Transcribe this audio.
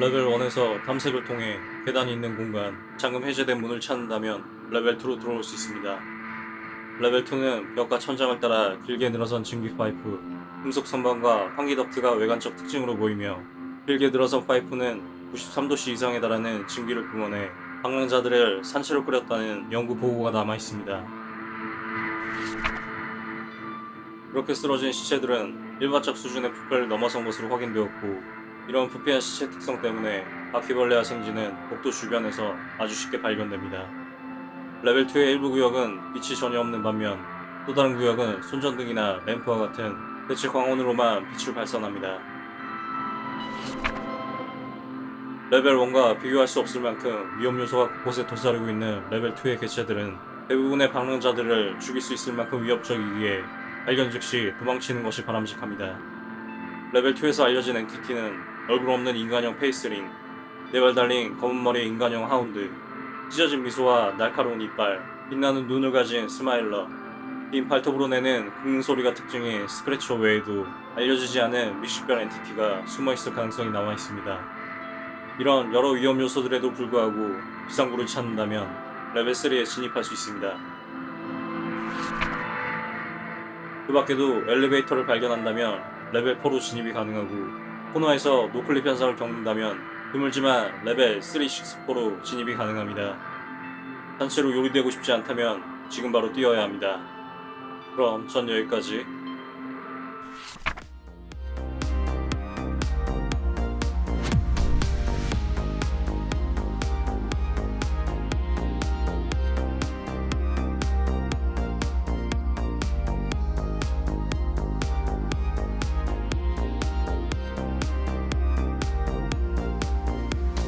레벨 1에서 탐색을 통해 계단이 있는 공간, 잠금 해제된 문을 찾는다면 레벨 2로 들어올 수 있습니다. 레벨 2는 벽과 천장을 따라 길게 늘어선 증기 파이프, 금속 선반과 환기 덕트가 외관적 특징으로 보이며 길게 늘어선 파이프는 93도씨 이상에 달하는 증기를 뿜어내 방랑자들을 산채로 끓였다는 연구 보고가 남아 있습니다. 그렇게 쓰러진 시체들은 일반적 수준의 부패를 넘어선 것으로 확인되었고 이런 부패한 시체 특성 때문에 바퀴벌레와 생쥐는 복도 주변에서 아주 쉽게 발견됩니다. 레벨 2의 일부 구역은 빛이 전혀 없는 반면 또 다른 구역은 손전등이나 램프와 같은 빛의 광원으로만 빛을 발산합니다. 레벨 1과 비교할 수 없을 만큼 위험 요소가 곳곳에 도사리고 있는 레벨 2의 개체들은 대부분의 방랑자들을 죽일 수 있을 만큼 위협적이기에 발견 즉시 도망치는 것이 바람직합니다. 레벨 2에서 알려진 entity는 얼굴 없는 인간형 faceling, 네발 달린 검은 머리의 인간형 hound, 찢어진 미소와 날카로운 이빨, 빛나는 눈을 가진 smiler, 긴 발톱으로 내는 긁는 소리가 특징인 scratcher 외에도 알려지지 않은 미식별 entity가 숨어있을 가능성이 남아 있습니다. 이런 여러 위험 요소들에도 불구하고 비상구를 찾는다면 레벨 3에 진입할 수 있습니다. 그 밖에도 엘리베이터를 발견한다면 레벨 4로 진입이 가능하고 코너에서 noclip 현상을 겪는다면 드물지만 레벨 364로 진입이 가능합니다. 단체로 요리되고 싶지 않다면 지금 바로 뛰어야 합니다. 그럼 전 여기까지